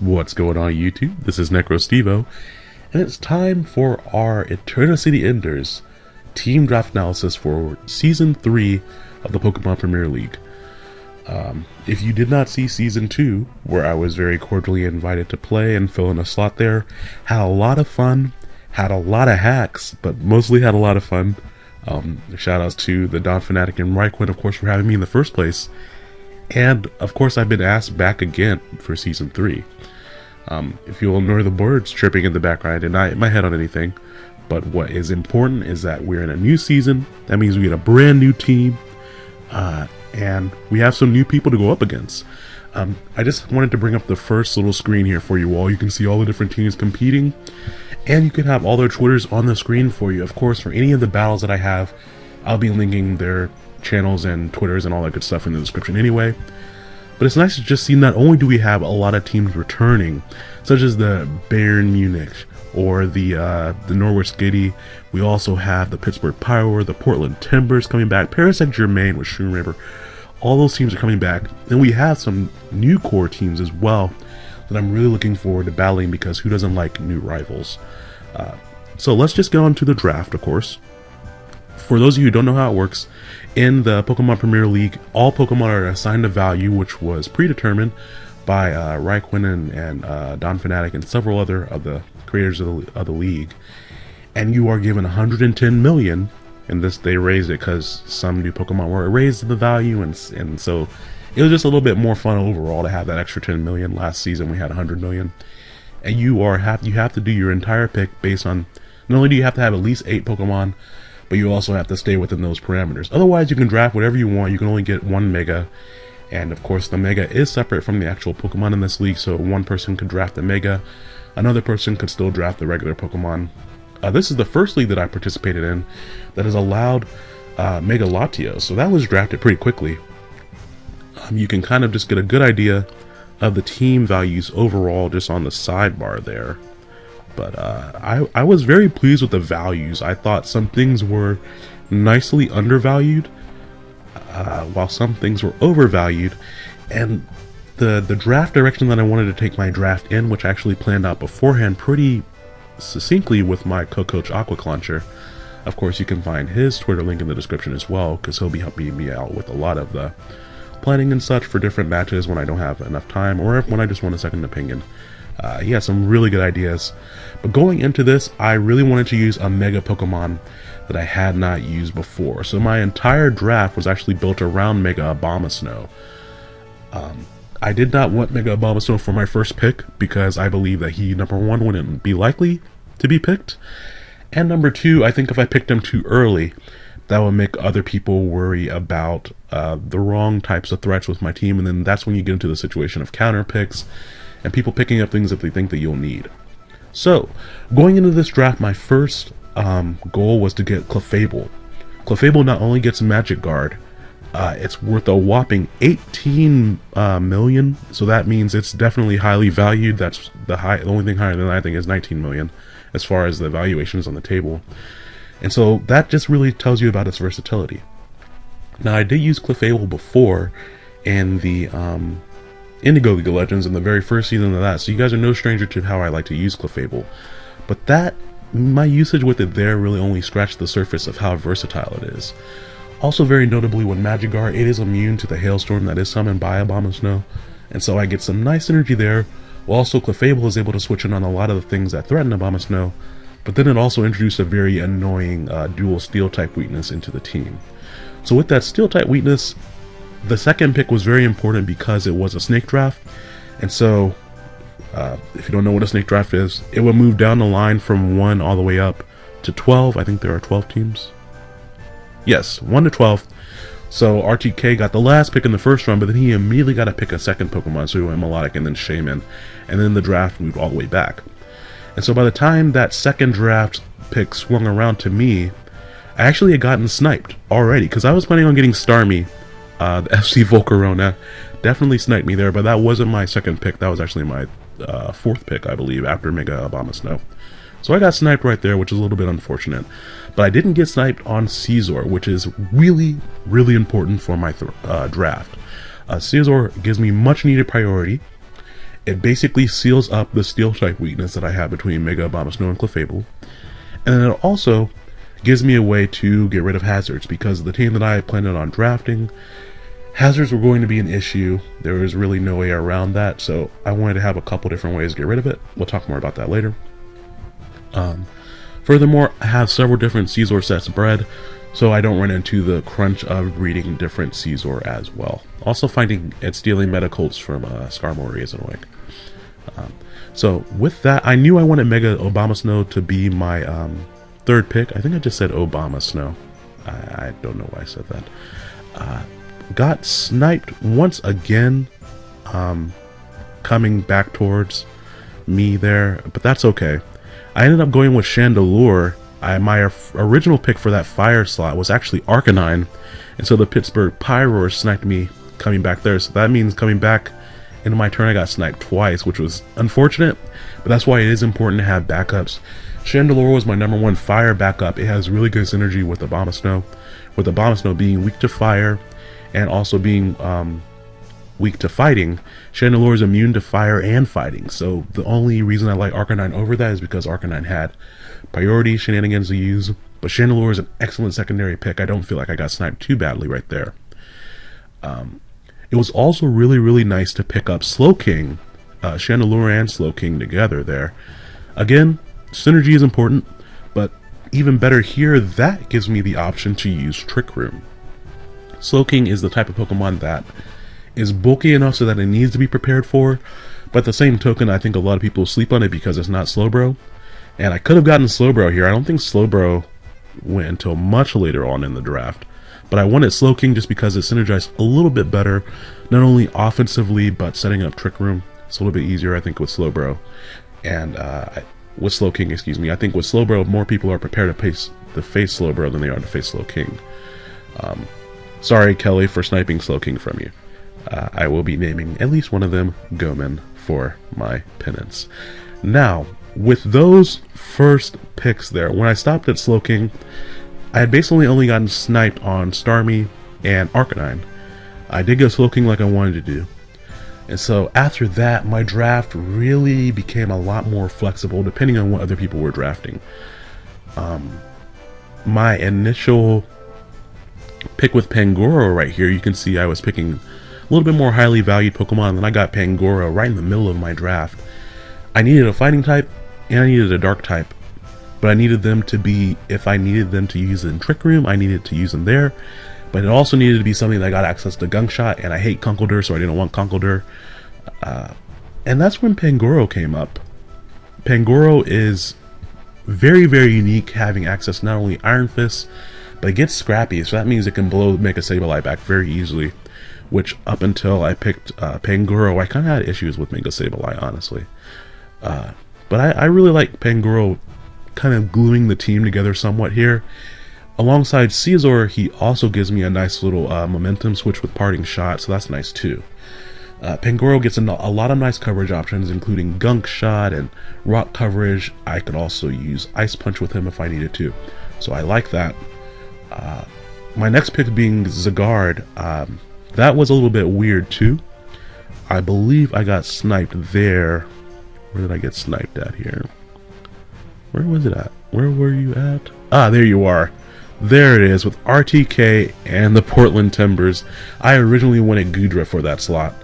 What's going on YouTube? This is NecroStevo, and it's time for our Eternity Enders team draft analysis for Season 3 of the Pokemon Premier League. Um, if you did not see Season 2, where I was very cordially invited to play and fill in a slot there, had a lot of fun, had a lot of hacks, but mostly had a lot of fun. Um, shout outs to the Don Fanatic and Raikwin, of course, for having me in the first place. And, of course, I've been asked back again for Season 3. Um, if you'll ignore the birds chirping in the background, I did my head on anything. But what is important is that we're in a new season. That means we get a brand new team. Uh, and we have some new people to go up against. Um, I just wanted to bring up the first little screen here for you all. You can see all the different teams competing. And you can have all their Twitters on the screen for you. Of course, for any of the battles that I have, I'll be linking their channels and Twitters and all that good stuff in the description anyway. But it's nice to just see not only do we have a lot of teams returning, such as the Bayern Munich or the uh, the Norwich City, we also have the Pittsburgh Power, the Portland Timbers coming back, Paris Saint Germain with Schumacher. All those teams are coming back, and we have some new core teams as well that I'm really looking forward to battling because who doesn't like new rivals? Uh, so let's just get on to the draft, of course. For those of you who don't know how it works, in the Pokemon Premier League, all Pokemon are assigned a value which was predetermined by uh, and uh, Don Fanatic and several other of the creators of the, of the league. And you are given 110 million, and this they raised it because some new Pokemon were raised the value, and and so it was just a little bit more fun overall to have that extra 10 million. Last season we had 100 million, and you are have you have to do your entire pick based on not only do you have to have at least eight Pokemon, but you also have to stay within those parameters. Otherwise, you can draft whatever you want. You can only get one Mega, and of course, the Mega is separate from the actual Pokemon in this league, so one person could draft the Mega, another person could still draft the regular Pokemon. Uh, this is the first league that I participated in that has allowed uh, Mega Latios, so that was drafted pretty quickly. Um, you can kind of just get a good idea of the team values overall just on the sidebar there. But uh, I, I was very pleased with the values. I thought some things were nicely undervalued, uh, while some things were overvalued. And the, the draft direction that I wanted to take my draft in, which I actually planned out beforehand pretty succinctly with my co-coach Aqua Launcher. Of course, you can find his Twitter link in the description as well, because he'll be helping me out with a lot of the planning and such for different matches when I don't have enough time, or when I just want a second opinion. Uh, he has some really good ideas. But going into this, I really wanted to use a Mega Pokemon that I had not used before. So my entire draft was actually built around Mega Abomasnow. Um, I did not want Mega Abomasnow for my first pick because I believe that he, number one, wouldn't be likely to be picked. And number two, I think if I picked him too early, that would make other people worry about uh, the wrong types of threats with my team. And then that's when you get into the situation of counter picks and people picking up things that they think that you'll need. So, going into this draft, my first um, goal was to get Clefable. Clefable not only gets Magic Guard, uh, it's worth a whopping 18 uh, million, so that means it's definitely highly valued. That's the high. The only thing higher than that, I think is 19 million, as far as the valuations on the table. And so that just really tells you about its versatility. Now I did use Clefable before in the um, Indigo League of Legends in the very first season of that, so you guys are no stranger to how I like to use Clefable. But that, my usage with it there really only scratched the surface of how versatile it is. Also very notably with Magic Guard, it is immune to the Hailstorm that is summoned by Abomasnow, and so I get some nice energy there, while also Clefable is able to switch in on a lot of the things that threaten Abomasnow, but then it also introduced a very annoying uh, dual steel type weakness into the team. So with that steel type weakness, the second pick was very important because it was a snake draft, and so uh, if you don't know what a snake draft is, it will move down the line from 1 all the way up to 12. I think there are 12 teams. Yes, 1 to 12. So RTK got the last pick in the first round, but then he immediately got to pick a second Pokemon, so he went Melodic and then Shaymin, and then the draft moved all the way back. And so by the time that second draft pick swung around to me, I actually had gotten sniped already, because I was planning on getting Starmie uh, the FC Volcarona definitely sniped me there, but that wasn't my second pick. That was actually my uh, fourth pick, I believe, after Mega Abomasnow. So I got sniped right there, which is a little bit unfortunate. But I didn't get sniped on Scizor, which is really, really important for my uh, draft. Uh, Scizor gives me much needed priority, It basically seals up the steel type weakness that I have between Mega Abomasnow and Clefable. And then it also gives me a way to get rid of hazards because the team that I planned on drafting, hazards were going to be an issue. There was really no way around that, so I wanted to have a couple different ways to get rid of it. We'll talk more about that later. Um, furthermore, I have several different Scizor sets bred, so I don't run into the crunch of breeding different Scizor as well. Also finding and stealing Metal Coats from uh, Skarmory is annoying. Um, so with that, I knew I wanted Mega Abomasnow to be my um, third pick. I think I just said Abomasnow. I, I don't know why I said that. Uh, got sniped once again, um, coming back towards me there, but that's okay. I ended up going with Chandelure I, my original pick for that fire slot was actually Arcanine, and so the Pittsburgh Pyroar sniped me coming back there. So that means coming back into my turn, I got sniped twice, which was unfortunate, but that's why it is important to have backups. Chandelure was my number one fire backup. It has really good synergy with Abomasnow, with Abomasnow being weak to fire and also being um, weak to fighting. Chandelure is immune to fire and fighting, so the only reason I like Arcanine over that is because Arcanine had priority shenanigans to use, but Chandelure is an excellent secondary pick. I don't feel like I got sniped too badly right there. Um, it was also really, really nice to pick up Slowking, uh, Chandelure and Slowking together there. Again, synergy is important, but even better here, that gives me the option to use Trick Room. Slowking is the type of Pokemon that is bulky enough so that it needs to be prepared for, but the same token, I think a lot of people sleep on it because it's not Slowbro. And I could have gotten Slowbro here. I don't think Slowbro went until much later on in the draft. But I wanted Slowking just because it synergized a little bit better, not only offensively, but setting up Trick Room. It's a little bit easier, I think, with Slowbro. And uh, with Slowking, excuse me. I think with Slowbro, more people are prepared to face, the face Slowbro than they are to face Slowking. Um, sorry, Kelly, for sniping Slowking from you. Uh, I will be naming at least one of them Goman for my penance. Now, with those first picks there, when I stopped at Slowking, I had basically only gotten sniped on Starmie and Arcanine. I did go Slowking like I wanted to do. And so after that, my draft really became a lot more flexible depending on what other people were drafting. Um, my initial pick with Pangoro right here, you can see I was picking a little bit more highly valued Pokemon, and I got Pangoro right in the middle of my draft. I needed a fighting type, and I needed a dark type. But I needed them to be, if I needed them to use in Trick Room, I needed to use them there. But it also needed to be something that got access to Gunk Shot, and I hate Conkeldurr, so I didn't want Conkeldurr. Uh, and that's when Pangoro came up. Pangoro is very, very unique, having access not only Iron Fist, but it gets scrappy, so that means it can blow Mega Sableye back very easily. Which, up until I picked uh, Pangoro, I kind of had issues with Mega Sableye, honestly. Uh, but I, I really like Pangoro kind of gluing the team together somewhat here. Alongside Scizor, he also gives me a nice little uh, momentum switch with parting shot, so that's nice too. Uh, Pangoro gets a, lot of nice coverage options, including Gunk Shot and Rock coverage. I could also use Ice Punch with him if I needed to, so I like that. Uh, my next pick being Zygarde, um, that was a little bit weird too. I believe I got sniped there where did I get sniped at here? Where was it at? Where were you at? Ah, there you are. There it is with RTK and the Portland Timbers. I originally wanted Goodra for that slot,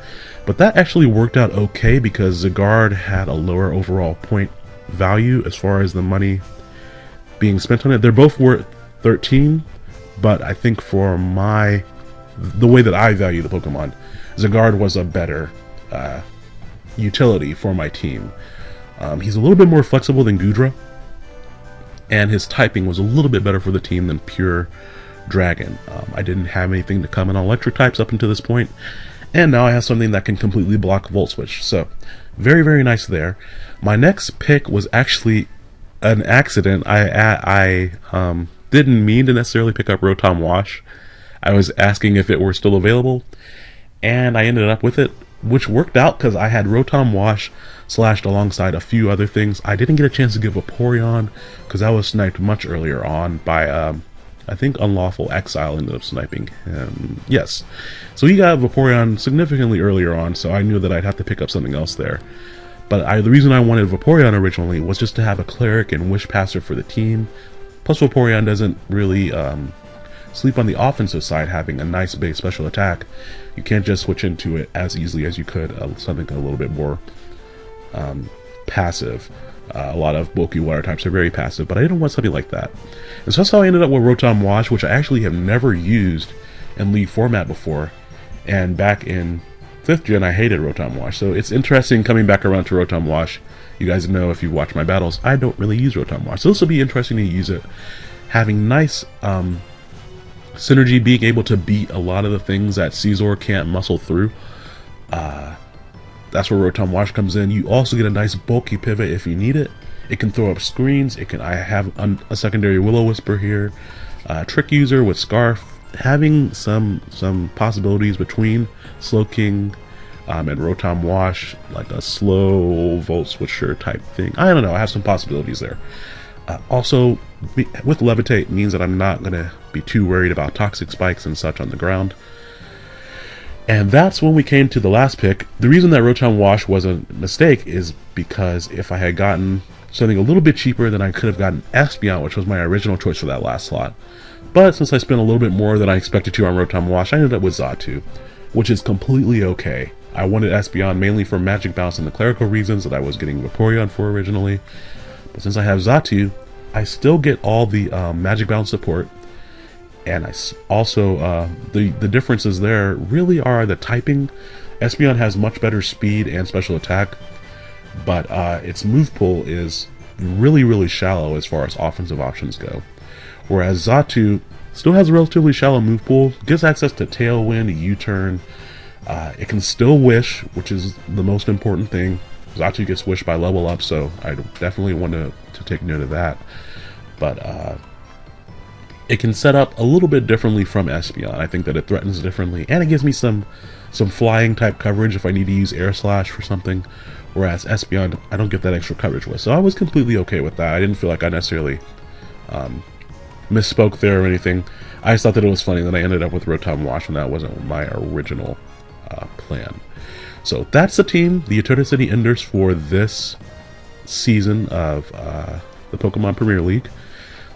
but that actually worked out okay because Zygarde had a lower overall point value as far as the money being spent on it. They're both worth 13, but I think for my the way that I value the Pokemon, Zygarde was a better uh, utility for my team. Um, he's a little bit more flexible than Goodra, and his typing was a little bit better for the team than pure Dragon. Um, I didn't have anything to come in on electric types up until this point, and now I have something that can completely block Volt Switch. So, very, very nice there. My next pick was actually an accident. I I, um, didn't mean to necessarily pick up Rotom Wash. I was asking if it were still available, and I ended up with it which worked out because I had Rotom Wash slashed alongside a few other things. I didn't get a chance to give a Vaporeon because I was sniped much earlier on by um, I think Unlawful Exile ended up sniping him. Yes. So he got Vaporeon significantly earlier on, so I knew that I'd have to pick up something else there. But I, the reason I wanted Vaporeon originally was just to have a Cleric and Wish Passer for the team. Plus Vaporeon doesn't really um, sleep on the offensive side having a nice base special attack. You can't just switch into it as easily as you could uh, something a little bit more um, passive. Uh, a lot of bulky water types are very passive, but I didn't want something like that. And so that's how I ended up with Rotom Wash, which I actually have never used in League format before. And back in 5th gen, I hated Rotom Wash. So it's interesting coming back around to Rotom Wash. You guys know if you've watched my battles, I don't really use Rotom Wash. So this will be interesting to use it. Having nice um, synergy, being able to beat a lot of the things that Scizor can't muscle through. Uh, that's where Rotom Wash comes in. You also get a nice bulky pivot if you need it. It can throw up screens. It can. I have a secondary Will-O-Wisp here. Uh, Trick User with Scarf. Having some some possibilities between Slowking um, and Rotom Wash, like a slow Volt Switcher type thing. I don't know. I have some possibilities there. Uh, also, with Levitate means that I'm not going to be too worried about toxic spikes and such on the ground. And that's when we came to the last pick. The reason that Rotom Wash was a mistake is because if I had gotten something a little bit cheaper, then I could have gotten Espeon, which was my original choice for that last slot. But since I spent a little bit more than I expected to on Rotom Wash, I ended up with Xatu, which is completely okay. I wanted Espeon mainly for Magic Bounce and the clerical reasons that I was getting Vaporeon for originally. But since I have Xatu, I still get all the um, Magic Bounce support, and I also uh, the the differences there really are the typing. Espeon has much better speed and special attack, but uh, its move pool is really really shallow as far as offensive options go. Whereas Xatu still has a relatively shallow move pool, gets access to Tailwind, U-turn. Uh, it can still wish, which is the most important thing. Xatu gets wished by level up, so I definitely want to, to take note of that. But uh, it can set up a little bit differently from Espeon. I think that it threatens differently, and it gives me some some flying type coverage if I need to use Air Slash for something. Whereas Espeon, I don't get that extra coverage with. So I was completely okay with that. I didn't feel like I necessarily um, misspoke there or anything. I just thought that it was funny that I ended up with Rotom Wash when that wasn't my original uh, plan. So that's the team, the Eternity City Enders for this season of uh, the Pokemon Premier League.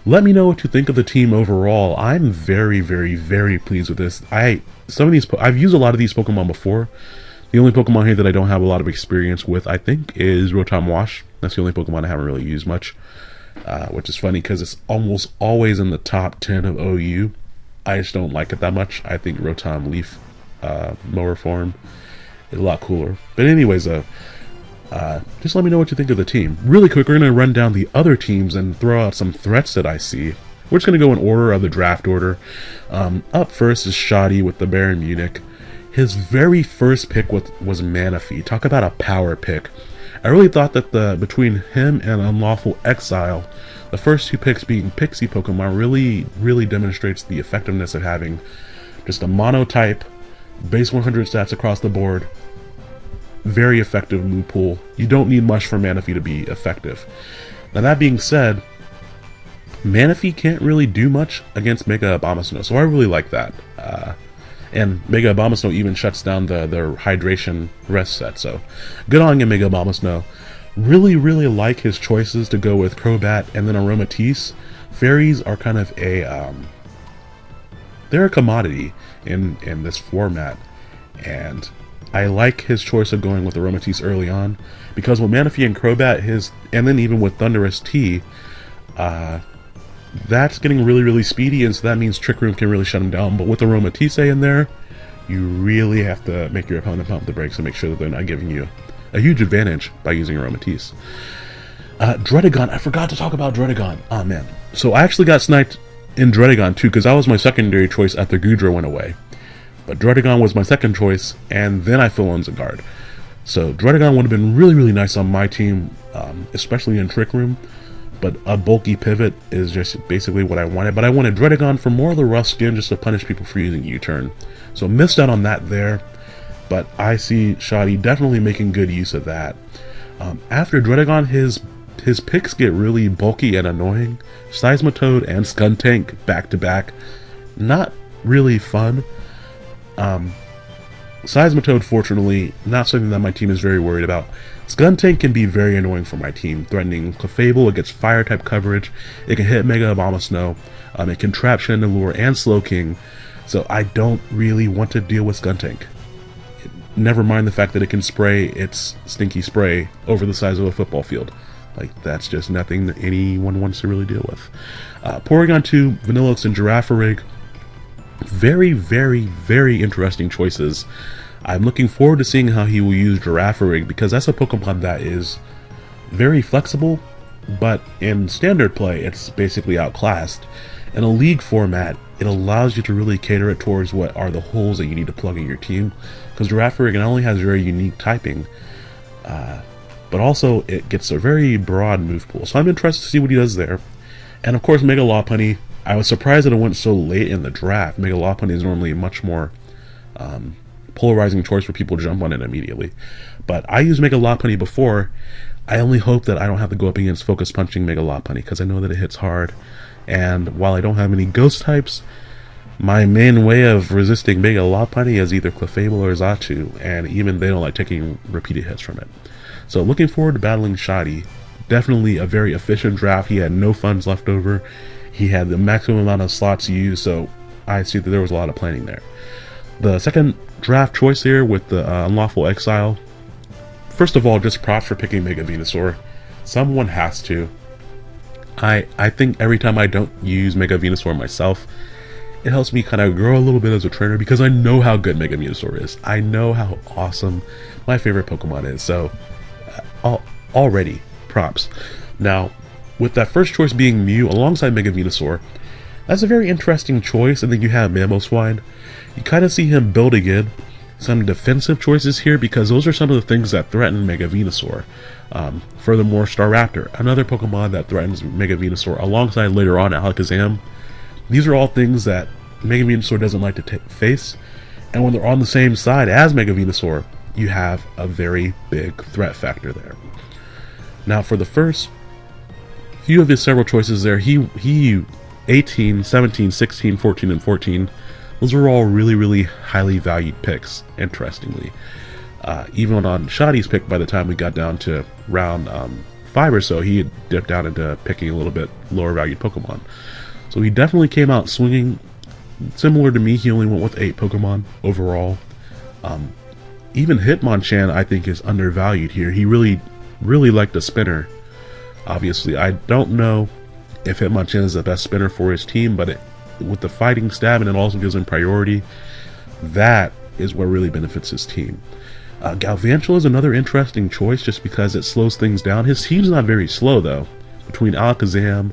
Let me know what you think of the team overall. I'm very, very, very pleased with this. I some of these I've used a lot of these Pokemon before. The only Pokemon here that I don't have a lot of experience with, I think, is Rotom Wash. That's the only Pokemon I haven't really used much, uh, which is funny because it's almost always in the top 10 of OU. I just don't like it that much. I think Rotom Leaf uh, Mower form is a lot cooler. But anyways, uh, uh, just let me know what you think of the team. Really quick, we're going to run down the other teams and throw out some threats that I see. We're just going to go in order of the draft order. Um, up first is Shoddy with the Bayern Munich. His very first pick was, was Manaphy. Talk about a power pick. I really thought that the between him and Unlawful Exile, the first two picks being Pixie Pokemon, really, really demonstrates the effectiveness of having just a monotype, base 100 stats across the board, very effective pool. You don't need much for Manaphy to be effective. Now that being said, Manaphy can't really do much against Mega Abomasnow, so I really like that. Uh, and Mega Abomasnow even shuts down the, the hydration rest set, so good on you, Mega Abomasnow. Really, really like his choices to go with Crobat and then Aromatisse. Fairies are kind of a, um, they're a commodity in, in this format, and I like his choice of going with Aromatisse early on because with Manaphy and Crobat, his and then even with Thundurus-T, uh, that's getting really really speedy, and so that means Trick Room can really shut him down. But with Aromatisse in there, you really have to make your opponent pump the brakes and make sure that they're not giving you a huge advantage by using Aromatisse. Uh, I forgot to talk about Druddigon. Oh man. So I actually got sniped in Druddigon too, because that was my secondary choice after Goodra went away. But Druddigon was my second choice, and then I fill in Guard. So Druddigon would have been really, really nice on my team, um, especially in Trick Room. But a bulky pivot is just basically what I wanted. But I wanted Druddigon for more of the rough skin just to punish people for using U-turn. So missed out on that there. But I see Shoddy definitely making good use of that. Um, after Druddigon, his his picks get really bulky and annoying. Seismitoad and Skuntank back to back, not really fun. Um, Seismitoad, fortunately, not something that my team is very worried about. Skuntank can be very annoying for my team, threatening Clefable, it gets fire type coverage, it can hit Mega Abomasnow, um, it can trap Chandelure and Slowking, so I don't really want to deal with Skuntank. Never mind the fact that it can spray its stinky spray over the size of a football field. Like, that's just nothing that anyone wants to really deal with. Uh, Porygon 2, Vanilluxe, and Girafarig. Very, very, very interesting choices. I'm looking forward to seeing how he will use Girafarig because that's a Pokemon that is very flexible, but in standard play, it's basically outclassed. In a league format, it allows you to really cater it towards what are the holes that you need to plug in your team. Because Girafarig not only has very unique typing, uh, but also it gets a very broad move pool. So I'm interested to see what he does there. And of course, Mega Lopunny. I was surprised that it went so late in the draft. Mega Lopunny is normally a much more um, polarizing choice where people to jump on it immediately. But I used Mega Lopunny before. I only hope that I don't have to go up against Focus Punching Mega Lopunny because I know that it hits hard. And while I don't have any ghost types, my main way of resisting Mega Lopunny is either Clefable or Xatu, and even they don't like taking repeated hits from it. So looking forward to battling Shoddy. Definitely a very efficient draft. He had no funds left over. He had the maximum amount of slots used, so I see that there was a lot of planning there. The second draft choice here with the uh, Unlawful Exile. First of all, just props for picking Mega Venusaur. Someone has to. I I think every time I don't use Mega Venusaur myself, it helps me kind of grow a little bit as a trainer because I know how good Mega Venusaur is. I know how awesome my favorite Pokemon is. So, uh, already, props. Now, with that first choice being Mew alongside Mega Venusaur, that's a very interesting choice, and then you have Mamoswine. You kind of see him building in some defensive choices here because those are some of the things that threaten Mega Venusaur. Um, furthermore, Staraptor, another Pokemon that threatens Mega Venusaur, alongside later on Alakazam. These are all things that Mega Venusaur doesn't like to face, and when they're on the same side as Mega Venusaur, you have a very big threat factor there. Now, for the first few of his several choices there, he he 18, 17, 16, 14, and 14 those were all really, really highly valued picks, interestingly. Uh, even on Shoddy's pick, by the time we got down to round um, 5 or so, he had dipped down into picking a little bit lower valued Pokemon. So he definitely came out swinging. Similar to me, he only went with 8 Pokemon overall. Um, even Hitmonchan, I think, is undervalued here. He really, really liked a spinner. Obviously, I don't know if Hitmonchan is the best spinner for his team, but it, with the fighting stab and it also gives him priority, that is what really benefits his team. Uh, Galvantula is another interesting choice just because it slows things down. His team's not very slow though. Between Alakazam,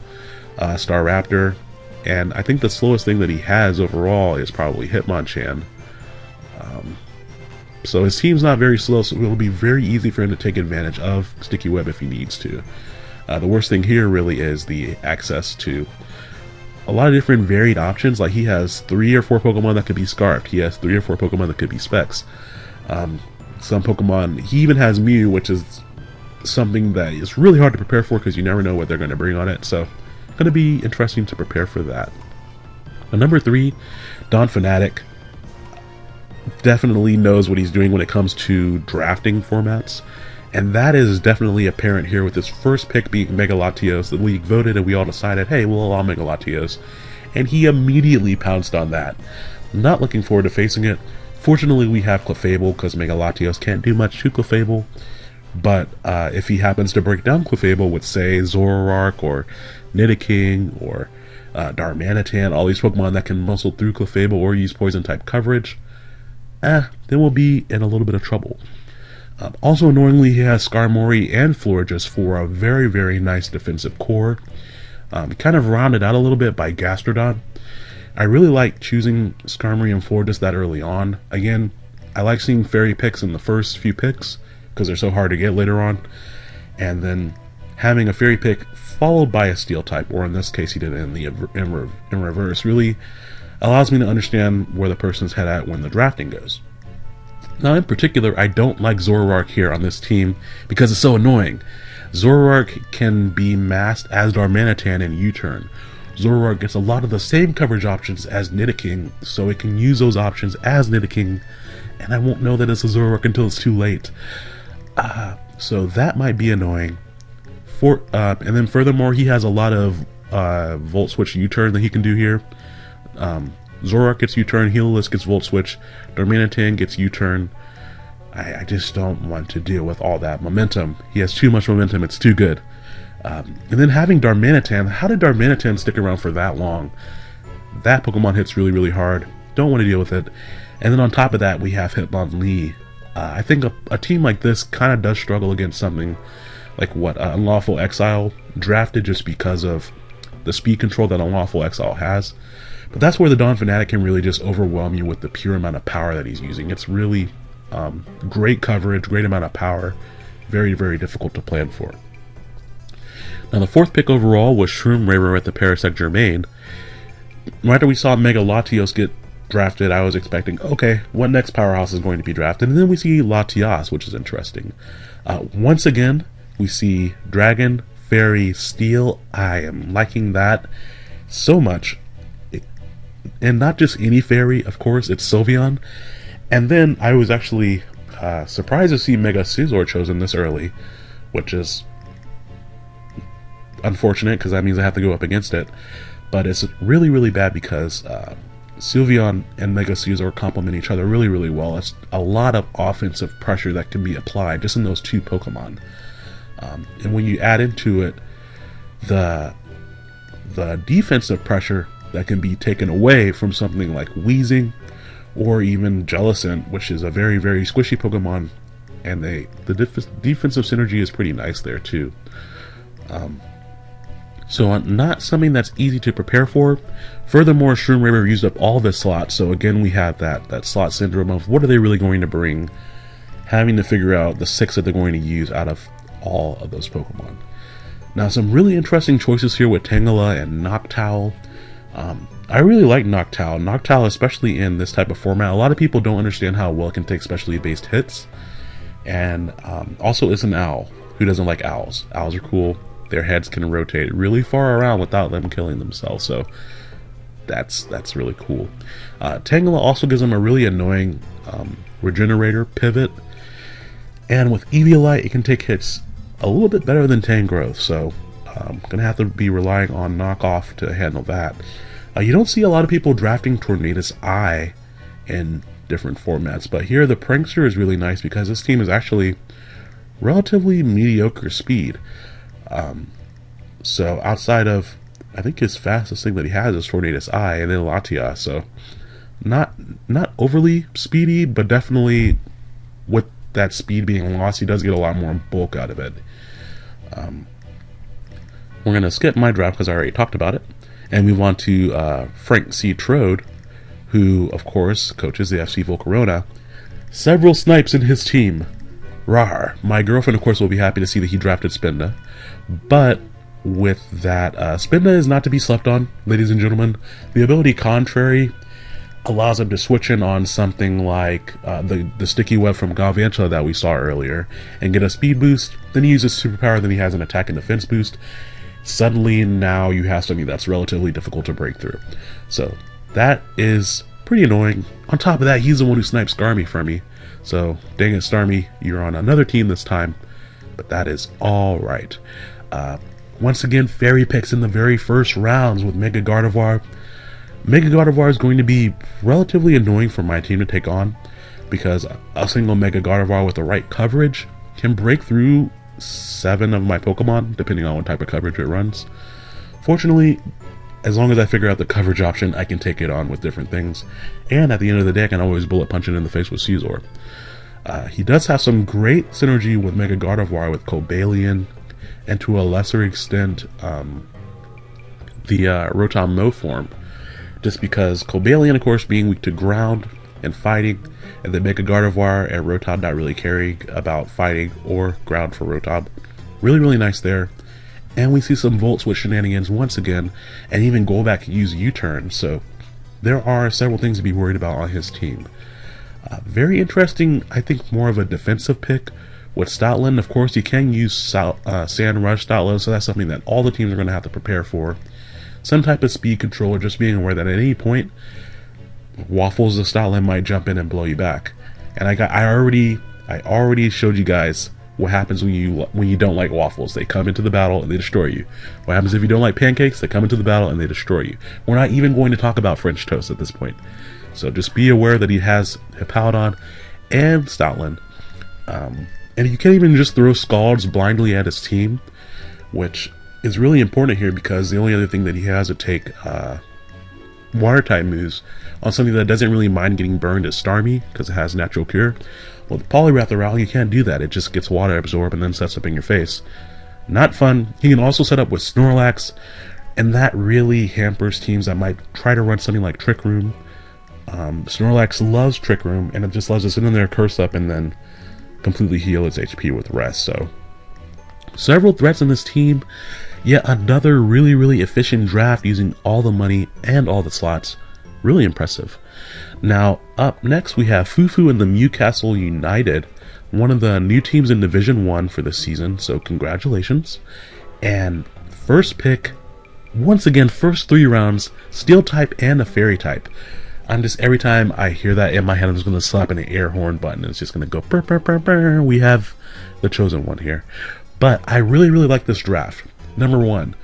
uh, Staraptor, and I think the slowest thing that he has overall is probably Hitmonchan. Um, so his team's not very slow, so it'll be very easy for him to take advantage of Sticky Web if he needs to. Uh, the worst thing here really is the access to a lot of different varied options. Like he has three or four Pokemon that could be Scarfed. He has three or four Pokemon that could be Specs. Um, some Pokemon, he even has Mew, which is something that is really hard to prepare for because you never know what they're going to bring on it. So, going to be interesting to prepare for that. But number three, Don Fanatic definitely knows what he's doing when it comes to drafting formats. And that is definitely apparent here with his first pick being Mega Latios. The league voted and we all decided, hey, we'll allow Mega Latios. And he immediately pounced on that. Not looking forward to facing it. Fortunately, we have Clefable because Mega Latios can't do much to Clefable. But uh, if he happens to break down Clefable with, say, Zoroark or Nidoking or uh, Darmanitan, all these Pokemon that can muscle through Clefable or use Poison type coverage, eh, then we'll be in a little bit of trouble. Um, also, annoyingly, he has Skarmory and Florges for a very, very nice defensive core. Um, kind of rounded out a little bit by Gastrodon. I really like choosing Skarmory and Florges that early on. Again, I like seeing fairy picks in the first few picks because they're so hard to get later on. And then having a fairy pick followed by a steel type, or in this case, he did it in the in reverse, really allows me to understand where the person's head at when the drafting goes. Now, in particular, I don't like Zoroark here on this team because it's so annoying. Zoroark can be masked as Darmanitan in U-turn. Zoroark gets a lot of the same coverage options as Nidoking, so it can use those options as Nidoking, and I won't know that it's a Zoroark until it's too late. Uh, so that might be annoying. For uh, And then furthermore, he has a lot of uh, Volt Switch U-turn that he can do here. Um, Zoroark gets U-turn, Heliolisk gets Volt Switch, Darmanitan gets U-turn. I, I, just don't want to deal with all that momentum. He has too much momentum, it's too good. Um, and then having Darmanitan, how did Darmanitan stick around for that long? That Pokemon hits really, really hard. Don't want to deal with it. And then on top of that, we have Hitmonlee. Uh, I think a, a, team like this kind of does struggle against something like what uh, Unlawful Exile drafted just because of the speed control that Unlawful Exile has. But that's where the Don Fanatic can really just overwhelm you with the pure amount of power that he's using. It's really um, great coverage, great amount of power, very, very difficult to plan for. Now the fourth pick overall was Shroom Rarer at the Parasect Germain. Right after we saw Mega Latios get drafted, I was expecting, okay, what next powerhouse is going to be drafted? And then we see Latias, which is interesting. Uh, once again, we see Dragon, Fairy, Steel. I am liking that so much. And not just any fairy, of course, it's Sylveon. And then I was actually uh, surprised to see Mega Scizor chosen this early, which is unfortunate because that means I have to go up against it. But it's really, really bad because uh, Sylveon and Mega Scizor complement each other really, really well. It's a lot of offensive pressure that can be applied just in those two Pokemon. Um, and when you add into it the the defensive pressure that can be taken away from something like Weezing or even Jellicent, which is a very, very squishy Pokemon, and they the def defensive synergy is pretty nice there too. Um, so not something that's easy to prepare for. Furthermore, Shroom used up all the slots, so again we have that, that slot syndrome of what are they really going to bring, having to figure out the six that they're going to use out of all of those Pokemon. Now some really interesting choices here with Tangela and Noctowl. Um, I really like Noctowl. Noctowl, especially in this type of format, a lot of people don't understand how well it can take specially based hits. And um, also is an owl. Who doesn't like owls? Owls are cool. Their heads can rotate really far around without them killing themselves. So that's that's really cool. Uh, Tangela also gives them a really annoying um, regenerator pivot. And with Eviolite, it can take hits a little bit better than Tangrowth. So um, going to have to be relying on knockoff to handle that. Uh, you don't see a lot of people drafting Tornadus Eye in different formats, but here the Prankster is really nice because this team is actually relatively mediocre speed. Um, so outside of, I think his fastest thing that he has is Tornadus-I and then Latia, so not not overly speedy, but definitely with that speed being lost, he does get a lot more bulk out of it. Um, we're going to skip my draft because I already talked about it and move on to uh, Frank C. Trode, who, of course, coaches the FC Volcarona. Several snipes in his team. Rar. My girlfriend, of course, will be happy to see that he drafted Spinda. But with that, uh, Spinda is not to be slept on, ladies and gentlemen. The ability Contrary allows him to switch in on something like uh, the, the sticky web from Galvantula that we saw earlier and get a speed boost. Then he uses superpower, then he has an attack and defense boost suddenly now you have something that's relatively difficult to break through. So that is pretty annoying. On top of that, he's the one who snipes Starmie for me. So dang it, Starmie, you're on another team this time, but that is all right. Uh, once again, fairy picks in the very first rounds with Mega Gardevoir. Mega Gardevoir is going to be relatively annoying for my team to take on because a single Mega Gardevoir with the right coverage can break through seven of my Pokemon, depending on what type of coverage it runs. Fortunately, as long as I figure out the coverage option, I can take it on with different things. And at the end of the day, I can always bullet punch it in the face with Scizor. Uh, he does have some great synergy with Mega Gardevoir with Cobalion, and to a lesser extent, um, the uh, Rotom Mow form. Just because Cobalion, of course, being weak to ground and fighting, and then Mega Gardevoir and Rotom not really caring about fighting or ground for Rotom. Really, really nice there. And we see some Volt Switch shenanigans once again, and even Golbat can use U-turn, so there are several things to be worried about on his team. Uh, very interesting, I think more of a defensive pick. With Stoutland, of course, you can use uh, Sand Rush Stoutland, so that's something that all the teams are going to have to prepare for. Some type of speed control, or just being aware that at any point, Waffles the Stoutland might jump in and blow you back. And I got, I already, I already showed you guys what happens when you when you don't like waffles. They come into the battle and they destroy you. What happens if you don't like pancakes? They come into the battle and they destroy you. We're not even going to talk about French toast at this point. So just be aware that he has Hippowdon and Stoutland. Um, and you can't even just throw Scalds blindly at his team, which is really important here because the only other thing that he has to take uh, water type moves on something that doesn't really mind getting burned is Starmie because it has natural cure. Well, the Poliwrath Arousal, you can't do that. It just gets water absorbed and then sets up in your face. Not fun. He can also set up with Snorlax, and that really hampers teams that might try to run something like Trick Room. Um, Snorlax loves Trick Room, and it just loves to sit in there, curse up, and then completely heal its HP with Rest. So, several threats in this team. Yet another really, really efficient draft using all the money and all the slots. Really impressive. Now, up next we have Fufu and the Newcastle United, one of the new teams in Division 1 for this season, so congratulations. And first pick, once again, first three rounds, Steel type and a Fairy type. I'm just, every time I hear that in my head, I'm just going to slap an air horn button it's just going to go burr, burr, burr, burr. We have the chosen one here. But I really, really like this draft. Number one,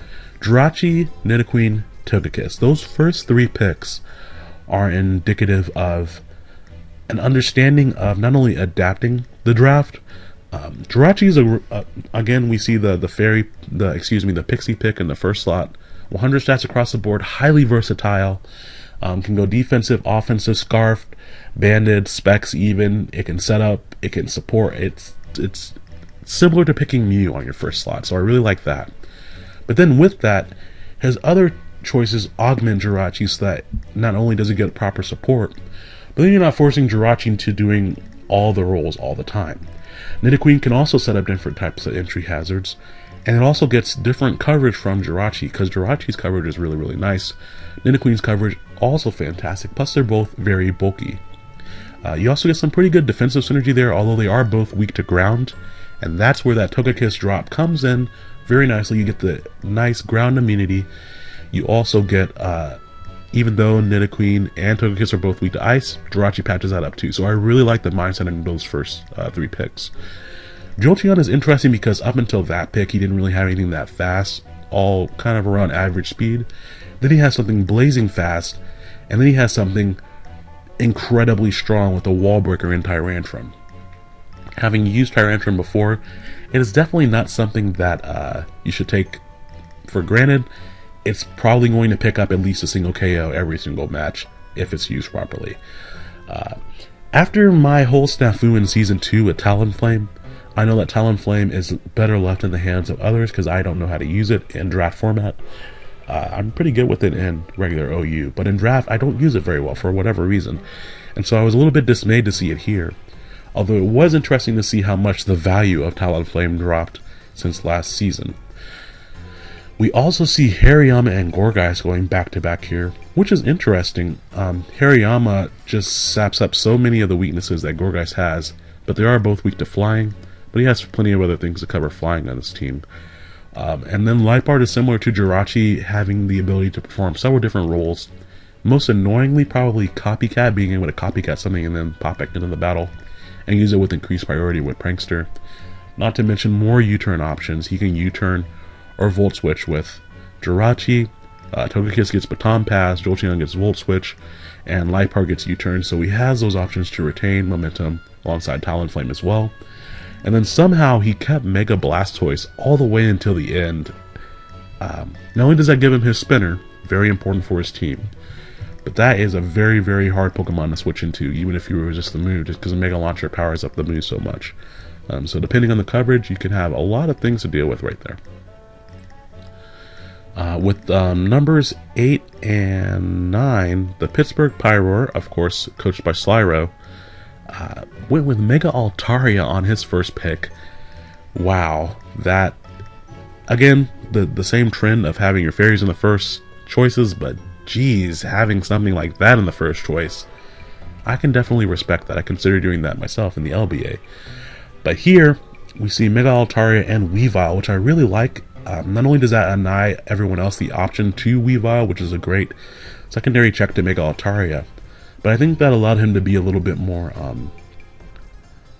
Jirachi, Nidoqueen, Togekiss. Those first three picks are indicative of an understanding of not only adapting the draft. Um, Jirachi is a uh, again we see the the fairy the excuse me the pixie pick in the first slot. 100 stats across the board, highly versatile. Um, can go defensive, offensive, scarf, banded, specs even. It can set up, it can support. It's it's similar to picking Mew on your first slot, so I really like that. But then with that, his other choices augment Jirachi so that not only does he get proper support, but then you're not forcing Jirachi into doing all the roles all the time. Nidoqueen can also set up different types of entry hazards, and it also gets different coverage from Jirachi, because Jirachi's coverage is really, really nice. Nidoqueen's coverage also fantastic, plus they're both very bulky. Uh, you also get some pretty good defensive synergy there, although they are both weak to ground, and that's where that Togekiss drop comes in very nicely. You get the nice ground immunity. You also get, uh, even though Nidoqueen and Togekiss are both weak to ice, Jirachi patches that up too. So I really like the mindset in those first uh, three picks. Jolteon is interesting because up until that pick, he didn't really have anything that fast, all kind of around average speed. Then he has something blazing fast, and then he has something incredibly strong with a wall breaker in Tyrantrum. Having used Tyrantrum before, it is definitely not something that uh, you should take for granted. It's probably going to pick up at least a single KO every single match if it's used properly. Uh, after my whole snafu in Season 2 with Talonflame, I know that Talonflame is better left in the hands of others because I don't know how to use it in draft format. Uh, I'm pretty good with it in regular OU, but in draft I don't use it very well for whatever reason. And so I was a little bit dismayed to see it here although it was interesting to see how much the value of Talonflame dropped since last season. We also see Hariyama and Gourgeist going back to back here, which is interesting. Um, Hariyama just saps up so many of the weaknesses that Gourgeist has, but they are both weak to flying, but he has plenty of other things to cover flying on his team. Um, and then Liepard is similar to Jirachi, having the ability to perform several different roles. Most annoyingly, probably Copycat, being able to copycat something and then pop back into the battle and use it with increased priority with Prankster. Not to mention more U-turn options. He can U-turn or Volt Switch with Jirachi. Uh, Togekiss gets Baton Pass, Jolteon gets Volt Switch, and Liepard gets U-turn. So he has those options to retain momentum alongside Talonflame as well. And then somehow he kept Mega Blastoise all the way until the end. Um, not only does that give him his spinner, very important for his team, but that is a very, very hard Pokemon to switch into, even if you resist the move, just because Mega Launcher powers up the move so much. Um, so depending on the coverage, you can have a lot of things to deal with right there. Uh, with um, numbers 8 and 9, the Pittsburgh Pyroar, of course, coached by Slyro, uh, went with Mega Altaria on his first pick. Wow, that, again, the, the same trend of having your fairies in the first choices, but geez, having something like that in the first choice, I can definitely respect that. I consider doing that myself in the LBA. But here, we see Mega Altaria and Weavile, which I really like. Um, not only does that deny everyone else the option to Weavile, which is a great secondary check to Mega Altaria, but I think that allowed him to be a little bit more um,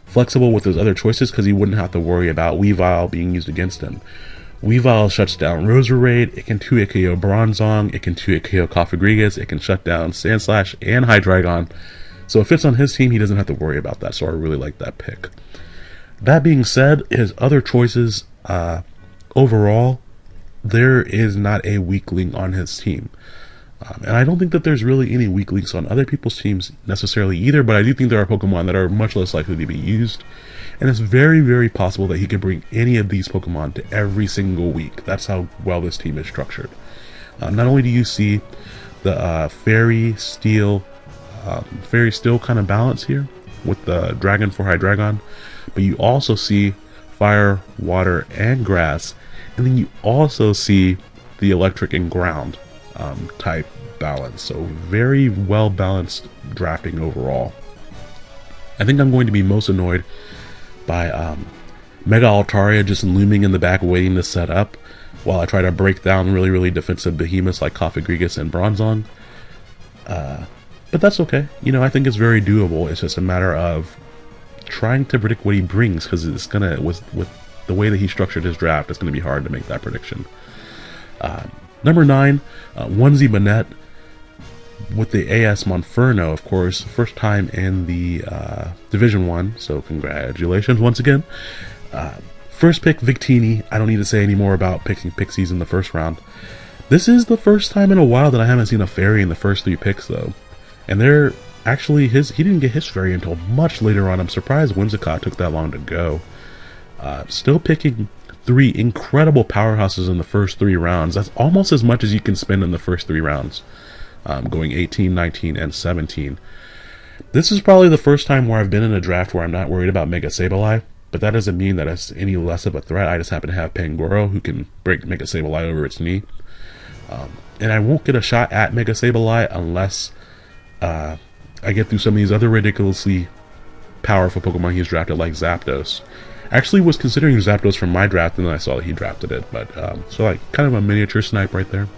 flexible with his other choices because he wouldn't have to worry about Weavile being used against him. Weavile shuts down Roserade, it can 2 KO Bronzong, it can 2 KO Cofagrigus, it can shut down Sandslash and Hydreigon. So if it's on his team, he doesn't have to worry about that, so I really like that pick. That being said, his other choices, uh, overall, there is not a weakling on his team. Um, and I don't think that there's really any weak links on other people's teams necessarily either, but I do think there are Pokemon that are much less likely to be used. And it's very, very possible that he could bring any of these Pokemon to every single week. That's how well this team is structured. Uh, not only do you see the uh, Fairy Steel, um, Fairy Steel kind of balance here with the Dragon for Hydreigon, but you also see Fire, Water, and Grass, and then you also see the Electric and Ground um, type balance. So very well balanced drafting overall. I think I'm going to be most annoyed by um, Mega Altaria just looming in the back waiting to set up while I try to break down really, really defensive behemoths like Cofagrigus and Bronzong. Uh, but that's okay. You know, I think it's very doable. It's just a matter of trying to predict what he brings because it's gonna with with the way that he structured his draft, it's gonna be hard to make that prediction. Uh, Number 9, uh, Onesie Banette with the AS Monferno, of course, first time in the uh, Division 1, so congratulations once again. Uh, first pick, Victini. I don't need to say any more about picking Pixies in the first round. This is the first time in a while that I haven't seen a fairy in the first three picks, though. And they're actually his. He didn't get his fairy until much later on. I'm surprised Whimsicott took that long to go. Uh, still picking three incredible powerhouses in the first three rounds. That's almost as much as you can spend in the first three rounds, um, going 18, 19, and 17. This is probably the first time where I've been in a draft where I'm not worried about Mega Sableye, but that doesn't mean that it's any less of a threat. I just happen to have Pangoro who can break Mega Sableye over its knee. Um, and I won't get a shot at Mega Sableye unless uh, I get through some of these other ridiculously powerful Pokemon he's drafted like Zapdos actually was considering Zapdos from my draft, and then I saw that he drafted it. But um, so like kind of a miniature snipe right there.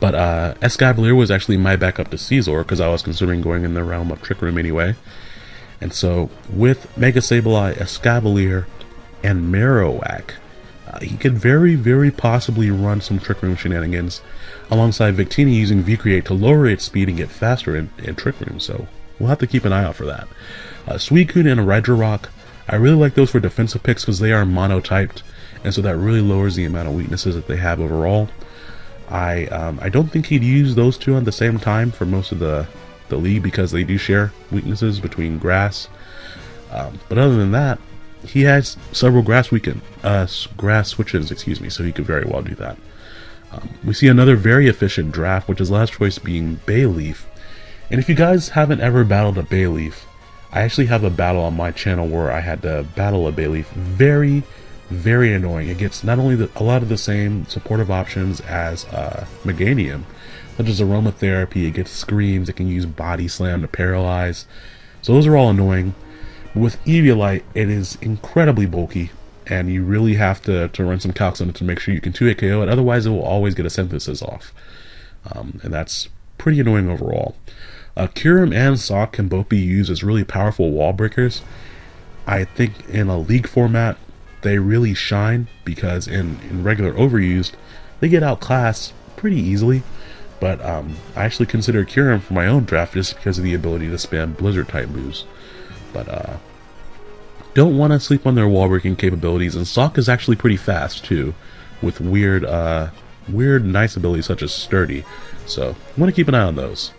But uh, Escavalier was actually my backup to Scizor because I was considering going in the realm of Trick Room anyway. And so with Mega Sableye, Escavalier, and Marowak, uh, he could very, very possibly run some Trick Room shenanigans alongside Victini using V-Create to lower its speed and get faster in, in Trick Room. So we'll have to keep an eye out for that. Uh, Suicune and Regirock I really like those for defensive picks because they are monotyped, and so that really lowers the amount of weaknesses that they have overall. I um, I don't think he'd use those two at the same time for most of the the league because they do share weaknesses between grass. Um, but other than that, he has several grass weekend uh, grass switches, excuse me, so he could very well do that. Um, we see another very efficient draft, which is last choice being Bayleef. And if you guys haven't ever battled a Bayleef, I actually have a battle on my channel where I had to battle a Bayleef. Very, very annoying. It gets not only the, a lot of the same supportive options as uh, Meganium, such as aromatherapy, it gets screens, it can use body slam to paralyze. So those are all annoying. With Eviolite, it is incredibly bulky, and you really have to, to run some calcs on it to make sure you can 2 KO it, otherwise it will always get a synthesis off. Um, and that's pretty annoying overall. Uh, and Sawk can both be used as really powerful wall breakers. I think in a league format, they really shine because in, in regular overused, they get outclassed pretty easily. But um, I actually consider Kyurem for my own draft just because of the ability to spam Blizzard type moves. But uh, don't want to sleep on their wall breaking capabilities, and Sawk is actually pretty fast too, with weird, uh, weird, nice abilities such as Sturdy. So want to keep an eye on those.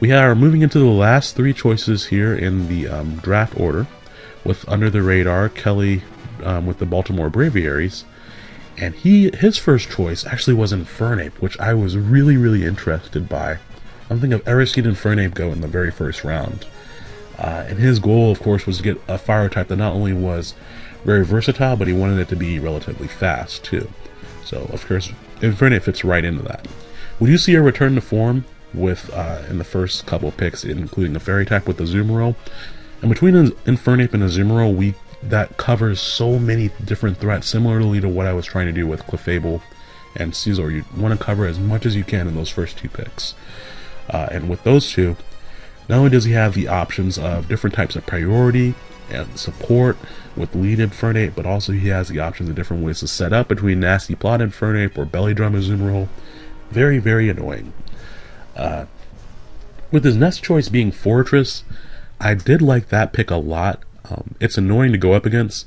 We are moving into the last three choices here in the um, draft order, with under the radar Kelly um, with the Baltimore Braviaries, and he his first choice actually was Infernape, which I was really really interested by. I'm thinking of seen Infernape go in the very first round, uh, and his goal, of course, was to get a fire type that not only was very versatile, but he wanted it to be relatively fast too. So, of course, Infernape fits right into that. When you see a return to form with uh, in the first couple picks, including a fairy type with the Azumarill. And between Infernape and Azumarill, we that covers so many different threats, similarly to what I was trying to do with Clefable and Scizor. You want to cover as much as you can in those first two picks. Uh, and with those two, not only does he have the options of different types of priority and support with lead Infernape, but also he has the options of different ways to set up between Nasty Plot Infernape or Belly Drum Azumarill. Very, very annoying. Uh, with his next choice being Forretress, I did like that pick a lot. Um, it's annoying to go up against,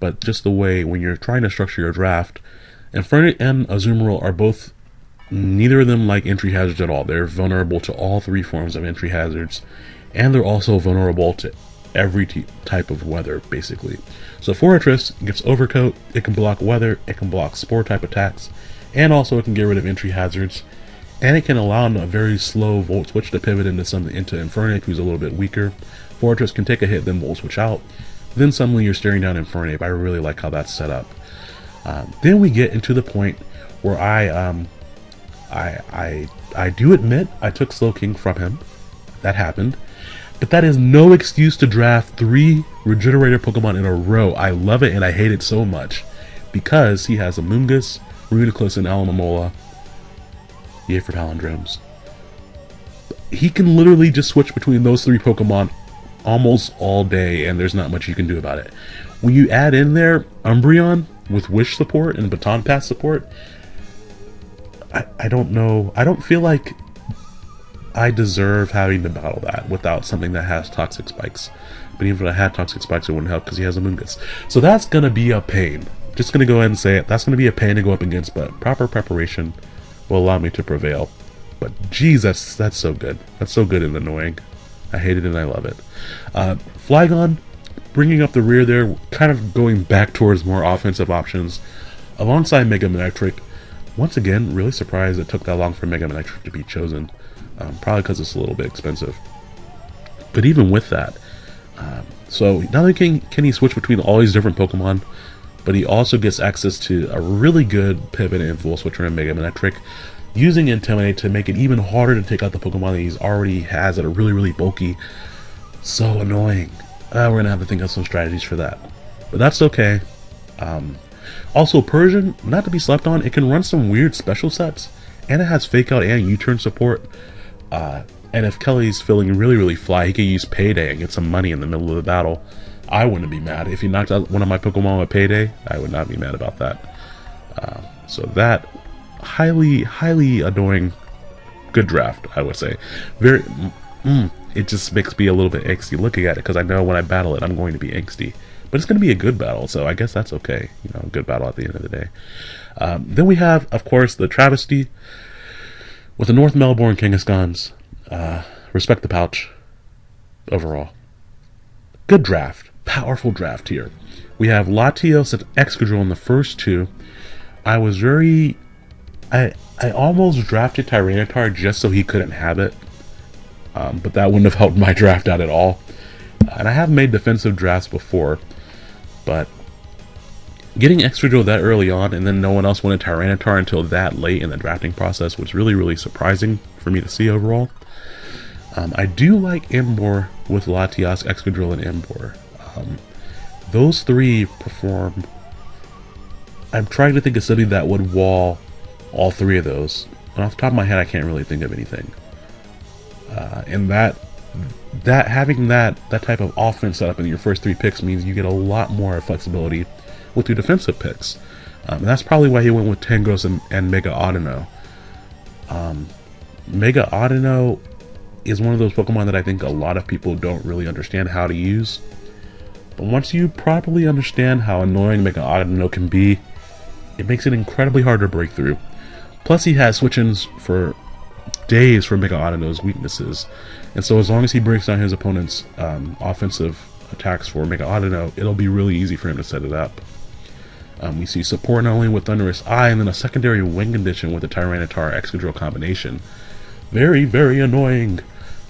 but just the way when you're trying to structure your draft, Infernape and Azumarill are both neither of them like entry hazards at all. They're vulnerable to all three forms of entry hazards, and they're also vulnerable to every type of weather, basically. So Forretress gets Overcoat, it can block weather, it can block Spore type attacks, and also it can get rid of entry hazards, and it can allow a very slow Volt Switch to pivot into something into Infernape, who's a little bit weaker. Forretress can take a hit, then we'll Switch out. Then suddenly you're staring down Infernape. I really like how that's set up. Um, then we get into the point where I, um, I, I, I do admit I took Slowking from him. That happened. But that is no excuse to draft three Regenerator Pokemon in a row. I love it and I hate it so much. Because he has Amoonguss, Reuniclus, and Alomomola. Yay for Palindromes. He can literally just switch between those three Pokemon almost all day and there's not much you can do about it. When you add in there Umbreon with Wish support and Baton Pass support, I, I don't know. I don't feel like I deserve having to battle that without something that has toxic spikes. But even if I had toxic spikes, it wouldn't help because he has Amoonguss. So that's going to be a pain. Just going to go ahead and say it. That's going to be a pain to go up against, but proper preparation will allow me to prevail. But geez, that's that's so good. That's so good and annoying. I hate it and I love it. Uh, Flygon, bringing up the rear there, kind of going back towards more offensive options. Alongside Mega Manectric, once again, really surprised it took that long for Mega Manectric to be chosen um, probably because it's a little bit expensive. But even with that, um, so not only can, can he switch between all these different Pokemon, but he also gets access to a really good pivot and full switcher in Mega Manectric, using Intimidate to make it even harder to take out the Pokemon that he's already has that are really, really bulky. So annoying. Uh, we're gonna have to think of some strategies for that. But that's okay. Um, also, Persian, not to be slept on, it can run some weird special sets, and it has Fake Out and U-Turn support. Uh, and if Kelly's feeling really, really fly, he could use Payday and get some money in the middle of the battle. I wouldn't be mad. If he knocked out one of my Pokemon with Payday, I would not be mad about that. Uh, so that, highly, highly annoying, good draft, I would say. Very, mm, it just makes me a little bit angsty looking at it, because I know when I battle it, I'm going to be angsty. But it's going to be a good battle, so I guess that's okay. You know, good battle at the end of the day. Um, then we have, of course, the Travesty. With the North Melbourne Kangaskhan's, uh, respect the pouch overall. Good draft. Powerful draft here. We have Latios and Excadrill in the first two. I was very... I I almost drafted Tyranitar just so he couldn't have it. Um, but that wouldn't have helped my draft out at all. And I have made defensive drafts before. But Getting Excadrill that early on and then no one else wanted Tyranitar until that late in the drafting process was really, really surprising for me to see overall. Um, I do like Emboar with Latias, Excadrill, and Emboar. Um, those three perform... I'm trying to think of something that would wall all three of those. And off the top of my head, I can't really think of anything. Uh, and that that having that that type of offense set up in your first three picks means you get a lot more flexibility with your defensive picks. Um, and that's probably why he went with Tangos and, and Mega Audino. Um, Mega Audino is one of those Pokemon that I think a lot of people don't really understand how to use. But once you properly understand how annoying Mega Audino can be, it makes it incredibly hard to break through. Plus he has switch-ins for days for Mega Audino's weaknesses. And so as long as he breaks down his opponent's um, offensive attacks for Mega Audino, it'll be really easy for him to set it up. Um, we see support not only with Thundurus-I, and then a secondary wing condition with the Tyranitar Excadrill combination. Very, very annoying.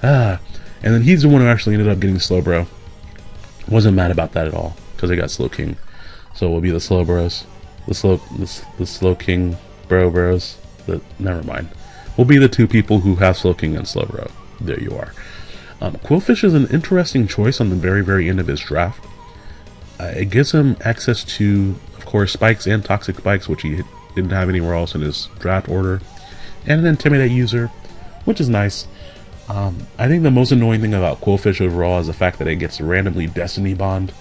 Ah. And then he's the one who actually ended up getting Slowbro. Wasn't mad about that at all, because I got Slowking. So we'll be the Slowbros. The Slow, the, the Slowking Bro Bros. The, never mind. We'll be the two people who have Slowking and Slowbro. There you are. Um, Qwilfish is an interesting choice on the very, very end of his draft. Uh, it gives him access to, of course, spikes and toxic spikes, which he didn't have anywhere else in his draft order, and an Intimidate user, which is nice. Um, I think the most annoying thing about Qwilfish overall is the fact that it gets randomly Destiny Bond.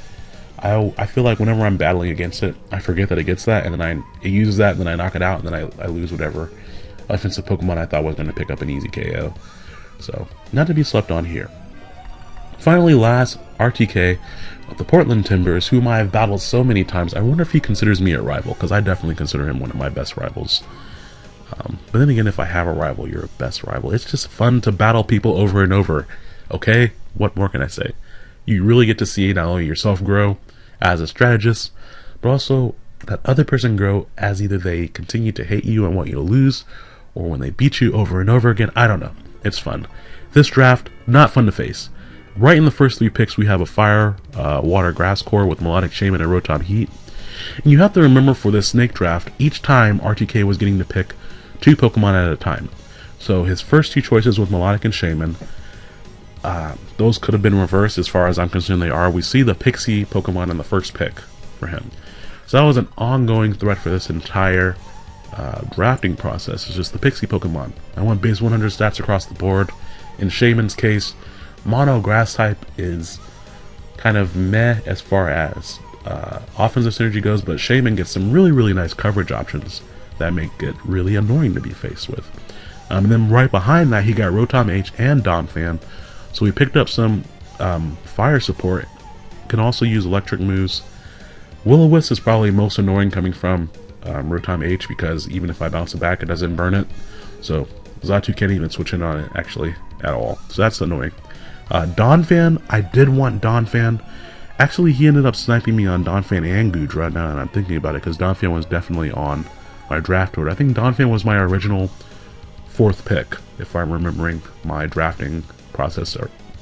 I, I feel like whenever I'm battling against it, I forget that it gets that, and then I it uses that, and then I knock it out, and then I, I lose whatever offensive Pokemon I thought was going to pick up an easy KO. So, not to be slept on here. Finally, last, RTK of the Portland Timbers, whom I have battled so many times. I wonder if he considers me a rival, because I definitely consider him one of my best rivals. Um, but then again, if I have a rival, you're a best rival. It's just fun to battle people over and over. Okay? What more can I say? You really get to see not only yourself grow as a strategist, but also that other person grow as either they continue to hate you and want you to lose, or when they beat you over and over again. I don't know. It's fun. This draft, not fun to face. Right in the first three picks, we have a Fire, uh, Water, Grass core with Melodic Shaymin and Rotom Heat. And you have to remember for this Snake draft, each time RTK was getting to pick two Pokemon at a time. So his first two choices with Melodic and Shaymin, uh, those could have been reversed as far as I'm concerned they are. We see the Pixie Pokemon in the first pick for him. So that was an ongoing threat for this entire uh, drafting process. It's just the Pixie Pokemon. I want base 100 stats across the board. In Shaymin's case, Mono Grass type is kind of meh as far as uh, offensive synergy goes, but Shaymin gets some really, really nice coverage options that make it really annoying to be faced with. Um, and then right behind that, he got Rotom H and Donphan. So we picked up some um, fire support. Can also use electric moves. Will-O-Wisp is probably most annoying coming from um, Rotom H because even if I bounce it back, it doesn't burn it. So Xatu can't even switch in on it actually at all. So that's annoying. Uh, Donphan, I did want Donphan. Actually, he ended up sniping me on Donphan and Goodra now that I'm thinking about it because Donphan was definitely on my draft order. I think Donphan was my original fourth pick, if I'm remembering my drafting process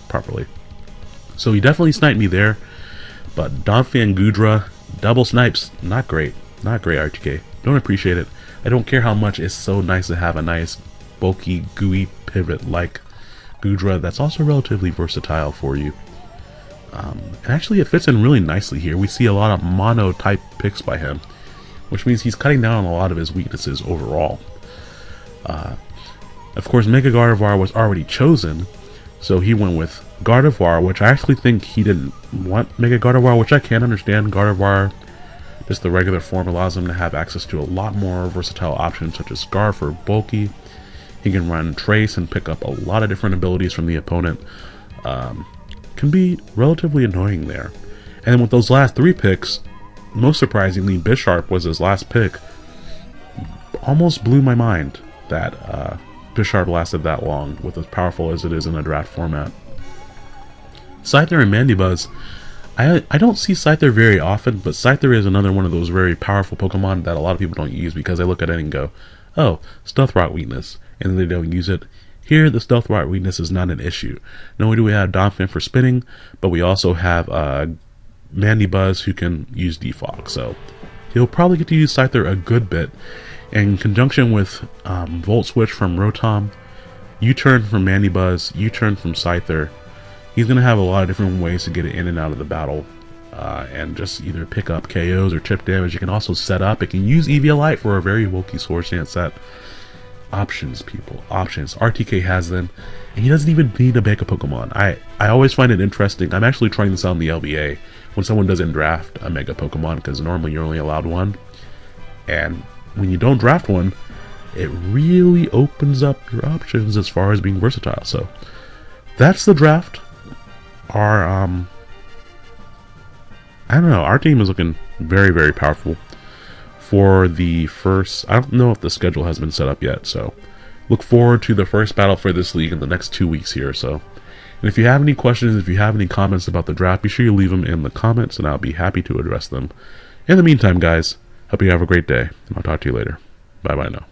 properly. So he definitely sniped me there, but Donphan Goodra, double snipes, not great. Not great, RTK. Don't appreciate it. I don't care how much it's so nice to have a nice, bulky, gooey pivot like Goodra that's also relatively versatile for you. Um, and actually it fits in really nicely here. We see a lot of mono type picks by him, which means he's cutting down on a lot of his weaknesses overall. Uh, of course, Mega Gardevoir was already chosen, so he went with Gardevoir, which I actually think he didn't want Mega Gardevoir, which I can understand. Gardevoir, just the regular form, allows him to have access to a lot more versatile options, such as Scarf or Bulky. He can run Trace and pick up a lot of different abilities from the opponent. Um, can be relatively annoying there. And with those last three picks, most surprisingly, Bisharp was his last pick. Almost blew my mind that uh, Bisharp lasted that long, with as powerful as it is in a draft format. Scyther and Mandibuzz, I, I don't see Scyther very often, but Scyther is another one of those very powerful Pokemon that a lot of people don't use because they look at it and go, oh, Stealth Rock weakness and they don't use it. Here, the stealth rock weakness is not an issue. Not only do we have Donphan for spinning, but we also have uh, Mandibuzz who can use Defog. So he'll probably get to use Scyther a good bit. In conjunction with um, Volt Switch from Rotom, U-Turn from Mandibuzz, U-Turn from Scyther, he's going to have a lot of different ways to get it in and out of the battle. Uh, and just either pick up KOs or chip damage. You can also set up. It can use Eviolite for a very bulky Swords Dance set options, people. Options. RTK has them. And he doesn't even need to make a Pokemon. I, I always find it interesting. I'm actually trying this out in the LBA. When someone doesn't draft a Mega Pokemon, because normally you're only allowed one. And when you don't draft one, it really opens up your options as far as being versatile. So that's the draft. Our um I don't know, our team is looking very, very powerful for the first... I don't know if the schedule has been set up yet, so look forward to the first battle for this league in the next two weeks here. So, And if you have any questions, if you have any comments about the draft, be sure you leave them in the comments, and I'll be happy to address them. In the meantime, guys, hope you have a great day, and I'll talk to you later. Bye-bye now.